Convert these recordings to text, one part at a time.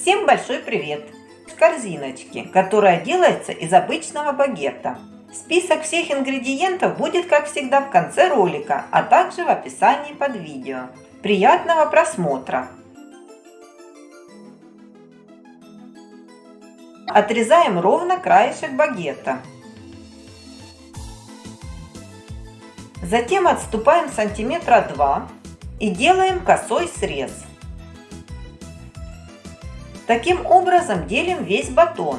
Всем большой привет! Корзиночки, которая делается из обычного багета. Список всех ингредиентов будет, как всегда, в конце ролика, а также в описании под видео. Приятного просмотра! Отрезаем ровно краешек багета. Затем отступаем сантиметра 2 и делаем косой срез. Таким образом делим весь батон.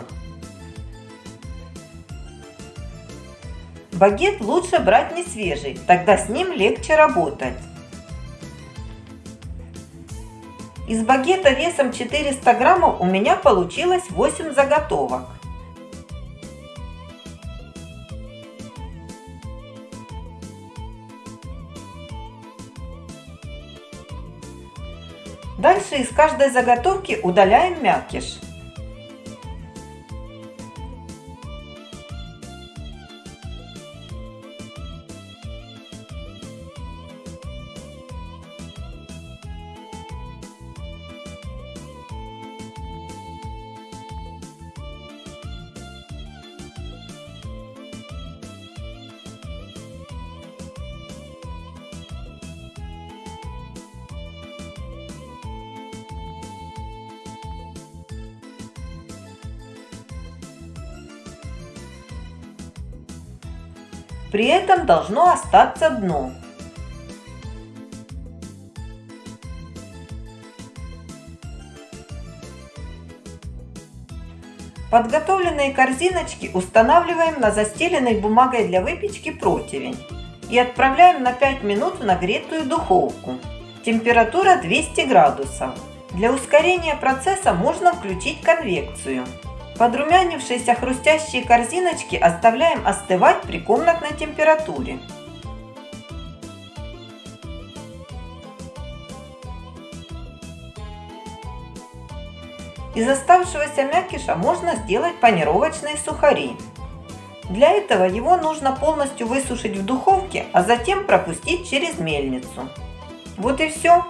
Багет лучше брать не свежий, тогда с ним легче работать. Из багета весом 400 граммов у меня получилось 8 заготовок. Дальше из каждой заготовки удаляем мякиш. При этом должно остаться дно. Подготовленные корзиночки устанавливаем на застеленной бумагой для выпечки противень и отправляем на 5 минут в нагретую духовку. Температура 200 градусов. Для ускорения процесса можно включить конвекцию. Подрумянившиеся хрустящие корзиночки оставляем остывать при комнатной температуре. Из оставшегося мякиша можно сделать панировочные сухари. Для этого его нужно полностью высушить в духовке, а затем пропустить через мельницу. Вот и все.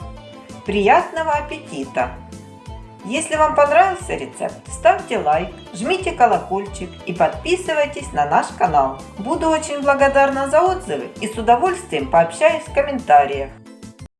Приятного аппетита! Если вам понравился рецепт, ставьте лайк, жмите колокольчик и подписывайтесь на наш канал. Буду очень благодарна за отзывы и с удовольствием пообщаюсь в комментариях.